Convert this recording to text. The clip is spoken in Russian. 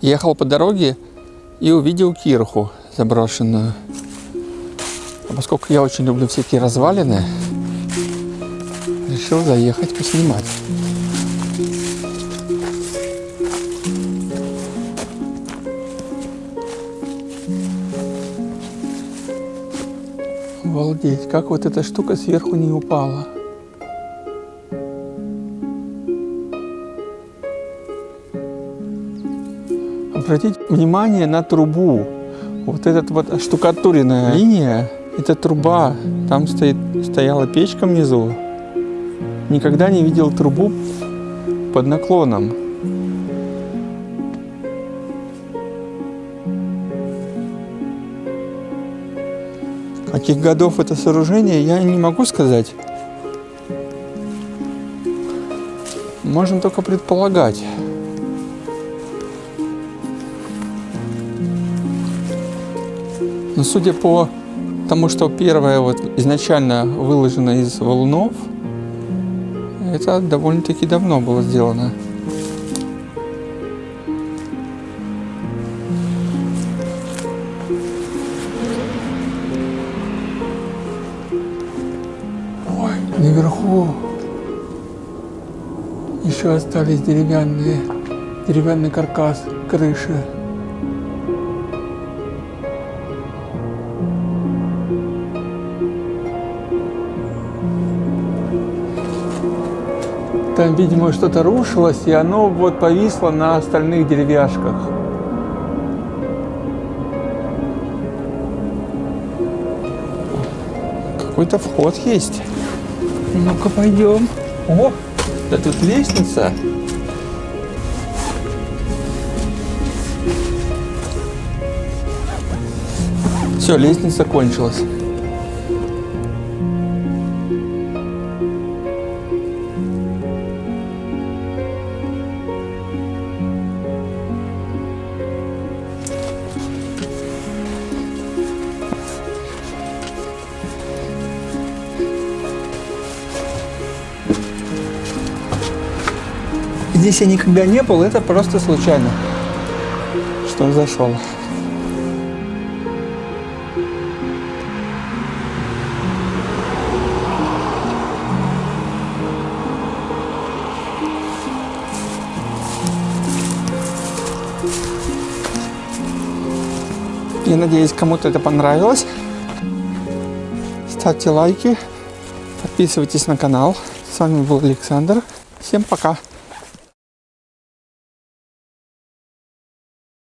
Ехал по дороге и увидел кирху заброшенную. А поскольку я очень люблю всякие развалины, решил заехать поснимать. Обалдеть, как вот эта штука сверху не упала. Обратите внимание на трубу. Вот эта вот штукатуренная линия, это труба. Там стоит, стояла печка внизу. Никогда не видел трубу под наклоном. Каких годов это сооружение, я не могу сказать. Можно только предполагать. Но судя по тому, что первое вот изначально выложено из валунов, это довольно-таки давно было сделано. Ой, наверху еще остались деревянные, деревянный каркас крыши. Там, видимо, что-то рушилось, и оно вот повисло на остальных деревяшках. Какой-то вход есть. Ну-ка, пойдем. О, да тут лестница. Все, лестница кончилась. Здесь я никогда не был, это просто случайно, что зашел. Я надеюсь, кому-то это понравилось. Ставьте лайки, подписывайтесь на канал. С вами был Александр. Всем пока!